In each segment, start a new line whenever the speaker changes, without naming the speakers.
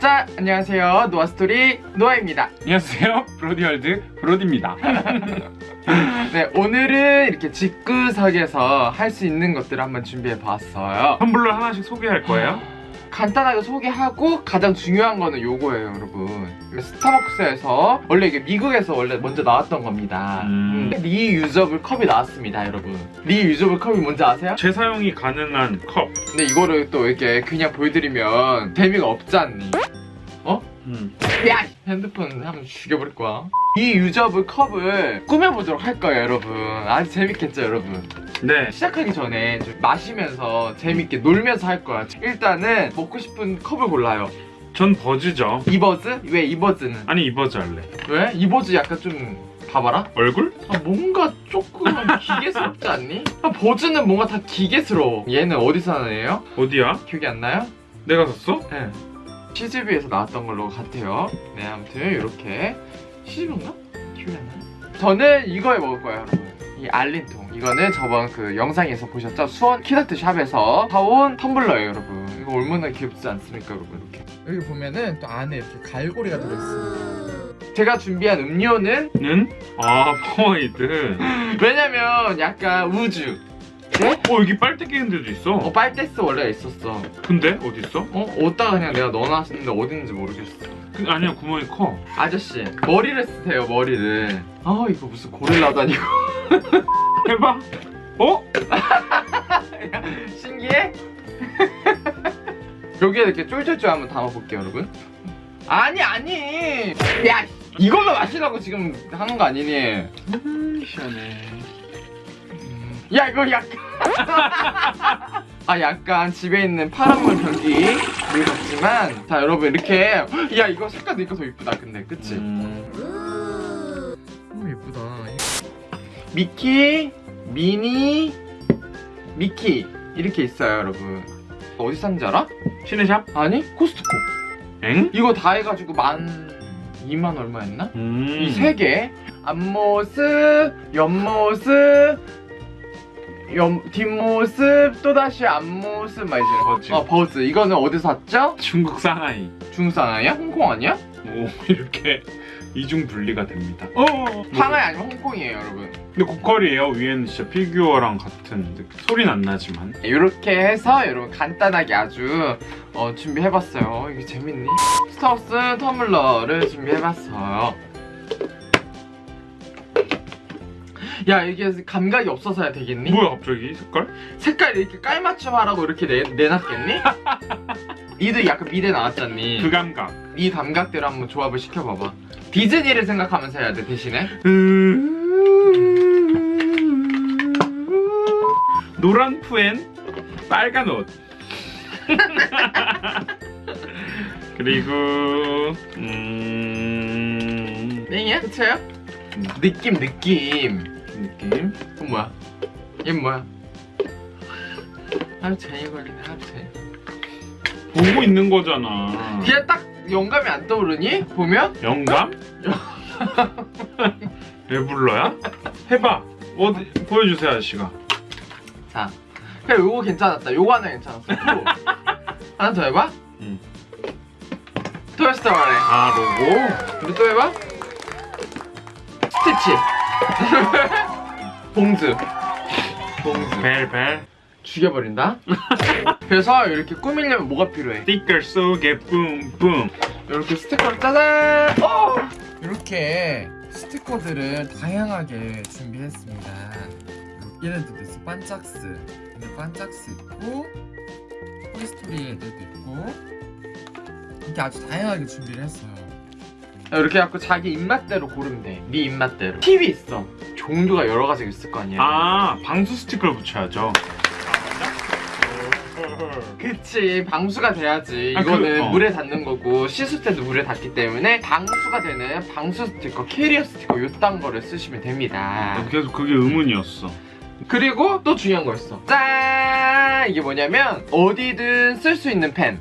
자, 안녕하세요. 노아스토리 노아입니다.
안녕하세요 브로디월드 브로디입니다
네, 오늘은 이렇게 집구석에서 할 수 있는 것들을 한번 준비해 봤어요.
텀블러 하나씩 소개할 거예요
간단하게 소개하고 가장 중요한 거는 요거예요, 여러분. 스타벅스에서 원래 이게 미국에서 원래 먼저 나왔던 겁니다.
음.
음, reusable 컵이 나왔습니다, 여러분. reusable 컵이 뭔지 아세요?
재사용이 가능한 컵
근데 이거를 또 이렇게 그냥 보여드리면 재미가 없지 않니?
음.
야! 핸드폰 한번 죽여버릴 거야. 이 유저블 컵을 꾸며보도록 할 거예요, 여러분. 아주 재밌겠죠, 여러분?
네
시작하기 전에 좀 마시면서 재밌게 놀면서 할 거야. 일단은 먹고 싶은 컵을 골라요.
전 버즈죠
이버즈? 왜 이버즈는?
아니 이 버즈 할래
왜? 이버즈 약간 좀 봐봐라.
얼굴?
아, 뭔가 조금 기계스럽지 않니? 아, 버즈는 뭔가 다 기계스러워. 얘는 어디서 나는 애예요?
어디야?
기억이 안 나요?
내가 샀어?
네. CGV에서 나왔던 걸로 같아요. 네, 아무튼 이렇게 CGV인가? 나요? 저는 이거에 먹을 거예요, 여러분. 이 알린통. 이거는 저번 그 영상에서 보셨죠? 수원 키다트 샵에서 사온 텀블러예요, 여러분. 이거 얼마나 귀엽지 않습니까, 여러분? 이렇게. 여기 보면은 또 안에 이렇게 갈고리가 들어있습니다. 제가 준비한 음료는
는? 아 퍼마이드
왜냐면 약간 우주. 네?
어 여기 빨대 끼는 데도 있어
어, 빨대스 원래 있었어.
근데? 어디 있어?
어? 어디다가 그냥 내가 넣어놨는데 어딘지 모르겠어.
그, 아니야 구멍이 커
아저씨 머리를 쓰세요 머리를 아 이거 무슨 고릴라다니고
해봐 어?
신기해? 여기에 이렇게 쫄쫄쫄 한번 담아볼게요 여러분 아니 아니 야 이걸로 마시라고 지금 하는 거 아니니
음 시원해
야 이거 약간 아 약간 집에 있는 파란물 변기 물 같지만 자 여러분 이렇게 야 이거 색깔 니까 더 이쁘다 근데 그치?
음.
너무 예쁘다. 미키, 미니, 미키 이렇게 있어요, 여러분. 어디 샀는지 알아?
시네샵?
아니, 코스트코.
엥?
이거 다 해가지고 만 2만 얼마였나?
음.
이세 개. 앞모습, 옆모습, 옆 뒷모습, 또 다시 앞모습 막 이제.
버즈.
어, 버즈. 이거는 어디서 샀죠?
중국 상하이
중국 아니야? 홍콩 아니야?
오 이렇게 이중 분리가 됩니다. 어.
상하이 아니면 홍콩이에요, 여러분.
근데 고퀄이에요. 위에는 진짜 피규어랑 같은. 소리는 안 나지만.
이렇게 해서 여러분 간단하게 아주 어, 준비해봤어요. 이게 재밌니? 스타벅스 터블러를 준비해봤어요. 야 이게 감각이 없어서야 되겠니?
뭐야 갑자기 색깔?
색깔 이렇게 깔맞춤 하라고 이렇게 내, 내놨겠니? 니도 약간 미래 나왔잖니?
그 감각.
이 감각대로 한번 조합을 시켜봐봐. 디즈니를 생각하면서 해야 돼 대신에.
노란 푸엔 빨간 옷. 그리고 음
땡이야? 그쳐요? 느낌 느낌.
느낌.
그건 뭐야? 얘는 뭐야? 하루 종일 걸리네 하루 종일
보고 있는 거잖아.
그냥 딱 영감이 안 떠오르니? 보면?
영감? 왜 불러야? 해봐. 어디 보여주세요 아저씨가.
자 그래 요거 괜찮았다 요거 하나 괜찮았어 또 하나 더 해봐
응.
토이스토리
아 로고.
우리 또 해봐 스티치 봉즈 봉즈
벨벨.
죽여버린다? 그래서 이렇게 꾸미려면 뭐가 필요해?
스티커 속에 뿜뿜.
이렇게 스티커를 짜잔! 어! 이렇게 스티커들을 다양하게 준비했습니다. 얘네들도 있어 반짝스. 근데 반짝스 있고 토이스토리 애들도 있고 이렇게 아주 다양하게 준비를 했어요. 이렇게 해갖고 자기 입맛대로 고르면 돼네 입맛대로. 팁이 있어 종류가 여러 가지가 있을 거 아니야
아 방수 스티커를 붙여야죠.
그치 방수가 돼야지.
아, 그-
이거는
어.
물에 닿는 거고 씻을 때도 물에 닿기 때문에 방수가 되는 방수 스티커 캐리어 스티커 요딴 거를 쓰시면 됩니다.
계속 그게 의문이었어.
그리고 또 중요한 거 있어. 짠! 이게 뭐냐면 어디든 쓸 수 있는 펜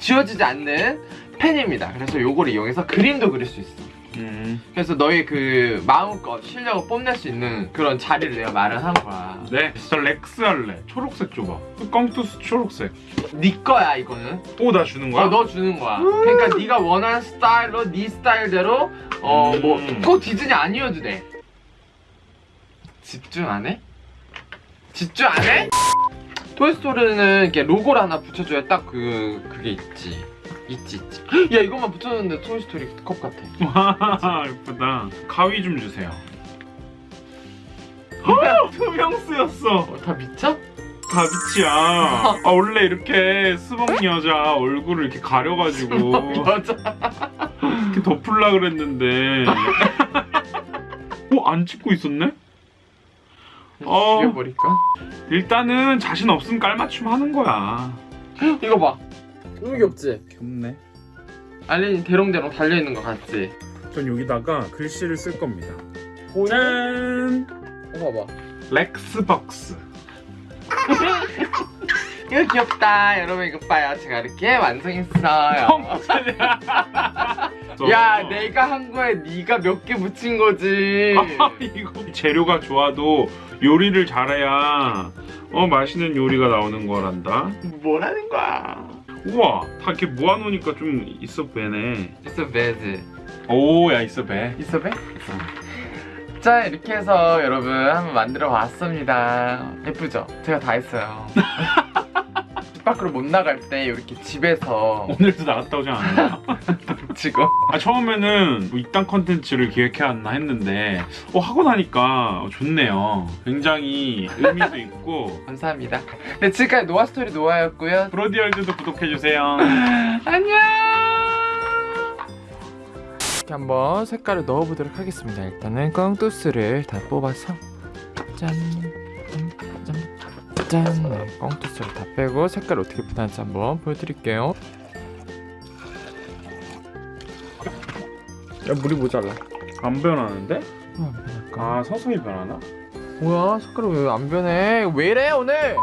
지워지지 않는 펜입니다. 그래서 요거를 이용해서 그림도 그릴 수 있어
음.
그래서 너의 그 마음껏 실력을 뽐낼 수 있는 그런 자리를 내가 마련한 거야.
네, 진짜 렉스 할래. 초록색 줘봐. 꽝투스 초록색.
네 거야 이거는.
오, 나 주는 거야?
어, 너 주는 거야. 그러니까 네가 원하는 스타일로 네 스타일대로 어뭐
음.
꼭 디즈니 아니어도 돼. 집중 안 해? 집중 안 해? 토이스토리는 이렇게 로고를 하나 붙여줘야 딱 그 그게 있지. 있지 있지. 야 이것만 붙여줬는데 토이스토리 컵 같아.
와, 예쁘다. 가위 좀 주세요. 투명스였어.
어, 다 미쳐?
다비치야. 아, 원래 이렇게 스벅 여자 얼굴을 이렇게 가려가지고
맞아.
이렇게 덮으려 그랬는데. 어, 안 찍고 있었네? 어.
죽여버릴까?
일단은 자신 없으면 깔맞춤 하는 거야.
이거 봐. 너무 귀엽지?
귀엽네.
알린이 대롱대롱 달려있는 거 같지?
전 여기다가 글씨를 쓸 겁니다.
보이네?
짠!
이거 봐봐.
렉스벅스.
이거 귀엽다. 여러분 이거 봐요. 제가 이렇게 완성했어요. 야, 내가 한 거에 네가 몇 개 붙인 거지.
아, 이거 재료가 좋아도 요리를 잘해야 어 맛있는 요리가 나오는 거란다.
뭐라는 거야?
우와, 다 이렇게 모아놓으니까 좀 있어 배네.
있어 베즈.
오, 야 있어 배.
있어 배? 자 이렇게 해서 여러분 한번 만들어 봤습니다. 예쁘죠? 제가 다 했어요. 집 밖으로 못 나갈 때 이렇게 집에서
오늘도 나갔다 오지 않았나?
지금
아 처음에는 뭐 이딴 컨텐츠를 기획해왔나 했는데 어 하고 나니까 좋네요. 굉장히 의미도 있고
감사합니다. 네 지금까지 노아 스토리 노아였고요.
브로디얼즈도 구독해주세요.
안녕. 이렇게 한번 색깔을 넣어보도록 하겠습니다. 일단은 꽝뚜스를 다 뽑아서 짠, 짠, 짠, 짠. 네, 꽝뚜스를 다 빼고 색깔 어떻게 변하는지 한번 보여드릴게요. 야 물이 모자라.
안 변하는데?
어, 안 변할까?
아 서서히 변하나?
뭐야 색깔이 왜 안 변해? 왜 이래 오늘?